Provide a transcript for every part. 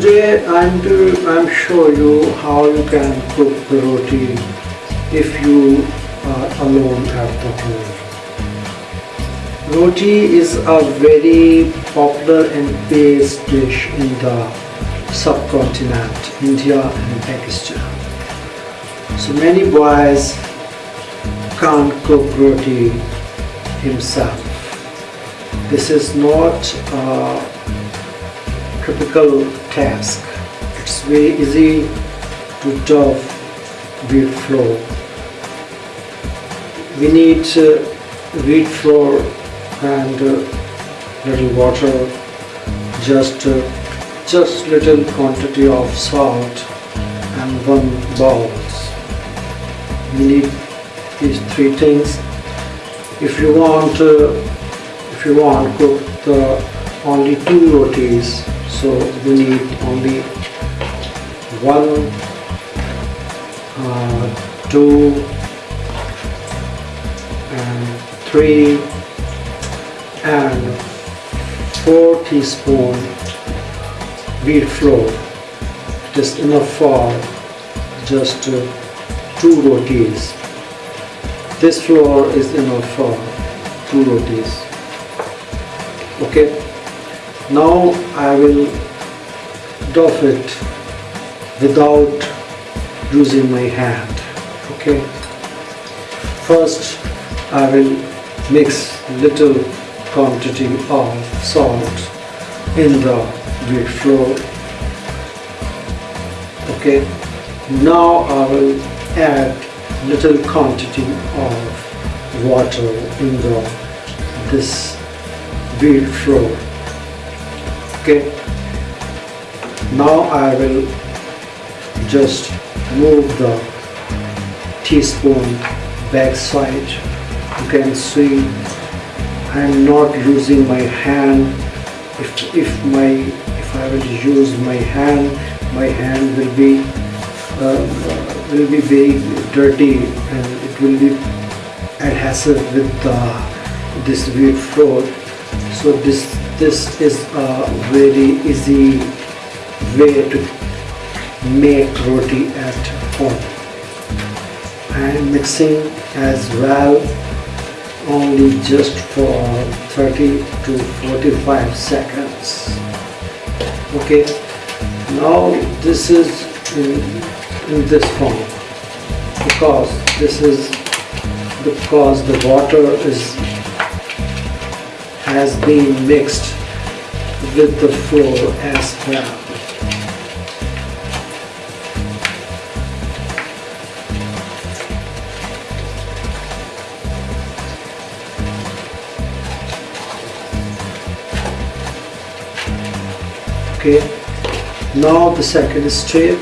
Today I'm to I'm show you how you can cook the roti if you are alone at the home. Roti is a very popular and based dish in the subcontinent, India and Pakistan. So many boys can't cook roti himself. This is not a typical task. It's very easy to dough wheat flour. We need uh, wheat flour and uh, little water, just uh, just little quantity of salt and one bowls. We need these three things. If you want, uh, if you want cook the only two rotis, so we need only one, uh, two, and three, and four teaspoon wheat flour. Is enough for just uh, two rotis. This flour is enough for two rotis. Okay. Now I will dough it without using my hand. Okay. First I will mix little quantity of salt in the wheat flour. Okay. Now I will add little quantity of water in the this wheat flour okay. Now I will just move the teaspoon back side you can see I am not using my hand. If, if my if I will use my hand my hand will be uh, will be very dirty and it will be adhesive with uh, this wheat flour. So this this is a very easy way to make roti at home. Am mixing as well only just for 30 to 45 seconds. Okay now this is in, in this form because this is because the water is has been mixed with the flour as well. Okay, now the second step,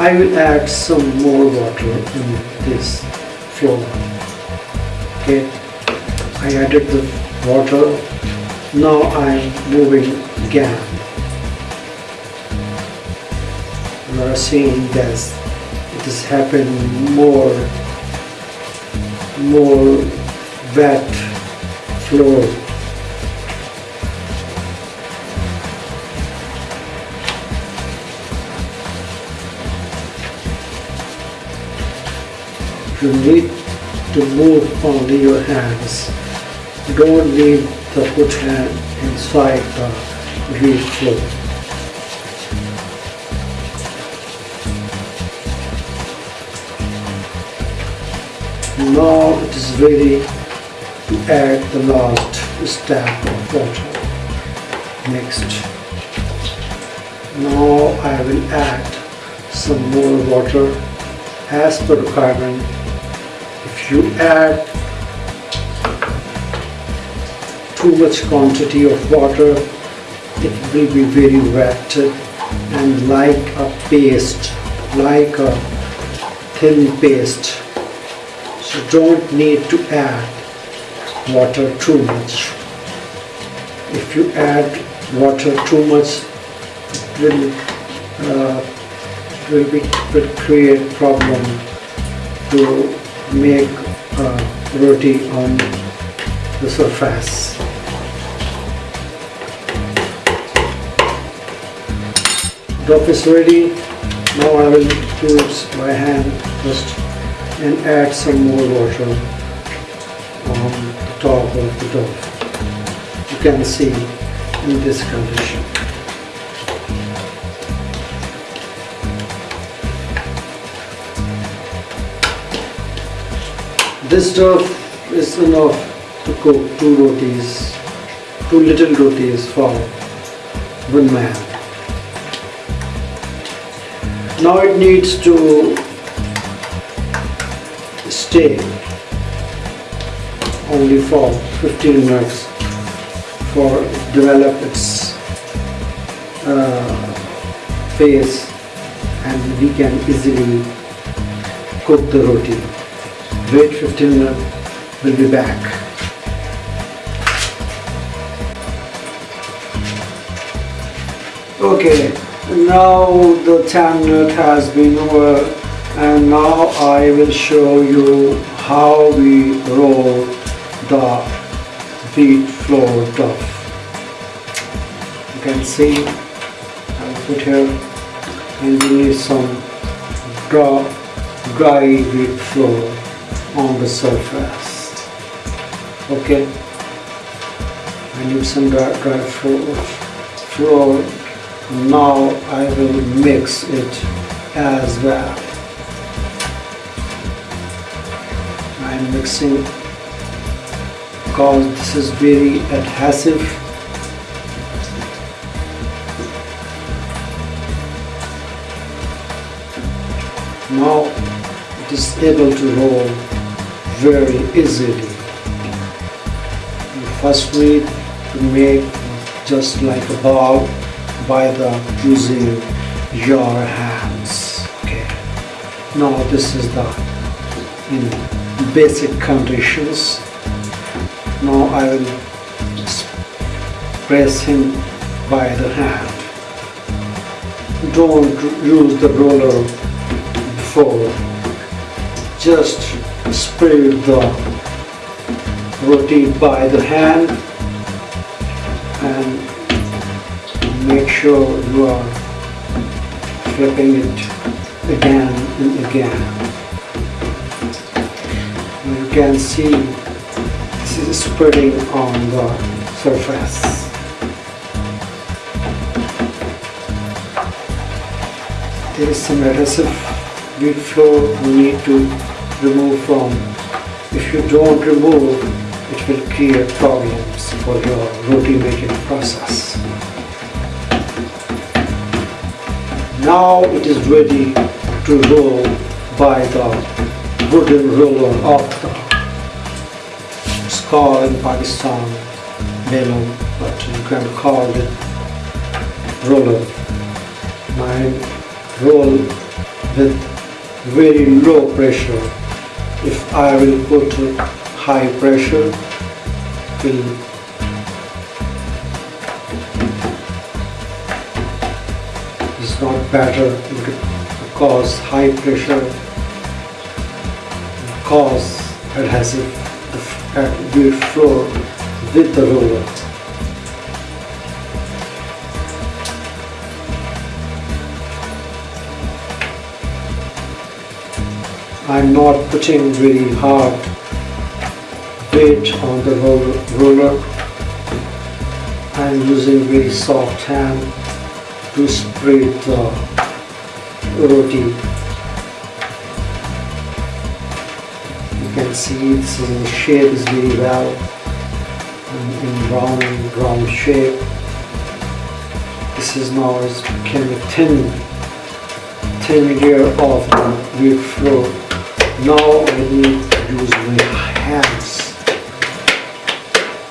I will add some more water in this flour. Okay, I added the water. Now I am moving again. You are seeing this it is happening more more wet flow you need to move only your hands don't need the put hand inside the wheat flour. Now it is ready to add the last step of water. Next. Now I will add some more water as per requirement. If you add too much quantity of water it will be very wet and like a paste like a thin paste. So don't need to add water too much. If you add water too much it will uh, will be will create problem to make uh, roti on the surface is ready. Now I will use my hand first and add some more water on the top of the dough. You can see in this condition. This dough is enough to cook two rotis, two little rotis for one man. Now it needs to stay only for 15 minutes for develop its uh, phase and we can easily cook the roti. Wait 15 minutes, we'll be back. Okay, now the 10 minute has been over and now I will show you how we roll the wheat flour dough. You can see I put here and we need some dry, dry wheat flour on the surface. Okay, I need some dry, dry flour. Now I will mix it as well. I'm mixing because this is very adhesive. Now it is able to roll very easily. You first to make just like a ball by the using your hands. Okay. Now this is the in basic conditions. Now I will press him by the hand. Don't use the roller before. Just spread the roti by the hand and make sure you are flipping it again and again. You can see this is spreading on the surface. There is some adhesive wheat flow you need to remove from. If you don't remove it will create problems for your roti making process now it is ready to roll by the wooden roller of the called in Pakistan belan but you can call it roller. Mine roll with very low pressure. If I will put high pressure will not better It because high pressure cause adhesive the floor with the roller I'm not putting very hard weight on the roller. I'm using very soft hand to spread the roti. You can see its shape is very well in round, round shape. This is now is becoming thin, thin layer of the wheat flour. Now I need to use my hands.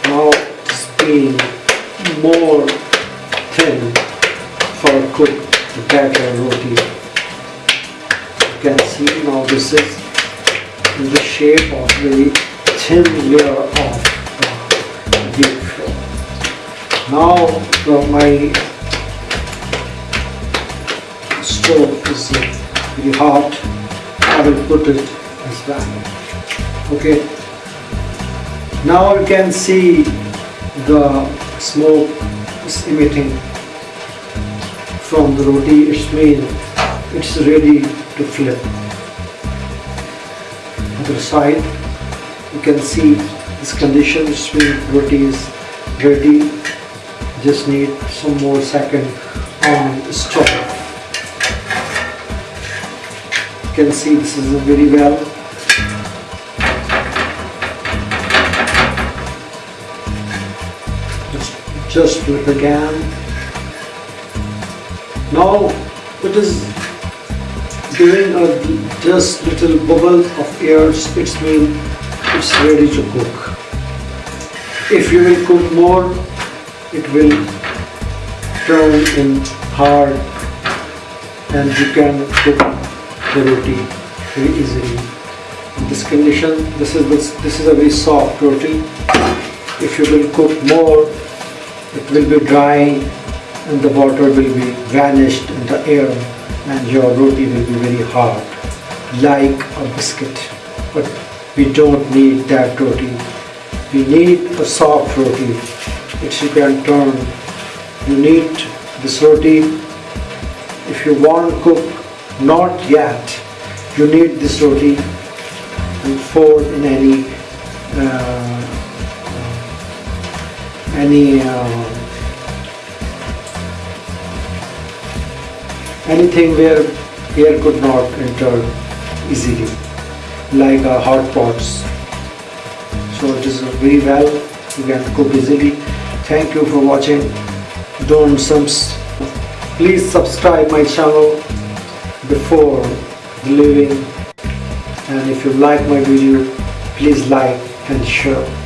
Now it's being more thin for cook better roti. You can see now this is in the shape of the thin layer of uh, wheat flour. Now the, my stove is very hot. I will put it as well. Okay. Now you can see the smoke is emitting from the roti it's mean it's ready to flip. Other side you can see this condition it's roti is ready just need some more second on the stove you can see this is very well. Just, just flip again now it is giving a just little bubble of air it's mean it's ready to cook. If you will cook more it will turn in hard and you can cook the roti very easily. In this condition this is this, this is a very soft roti. If you will cook more it will be dry and the water will be vanished in the air and your roti will be very hard like a biscuit. But we don't need that roti. We need a soft roti. Which you can turn you need this roti. If you want to cook not yet. You need this roti and fold in any uh, any uh, anything where air could not enter easily like uh, hot pots. So it is very well you can cook easily. Thank you for watching. Don't subs please subscribe my channel before leaving. And if you like my video please like and share